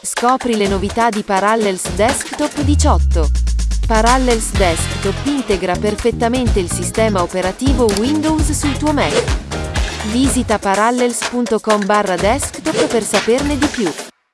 Scopri le novità di Parallels Desktop 18. Parallels Desktop integra perfettamente il sistema operativo Windows sul tuo Mac. Visita parallels.com barra desktop per saperne di più.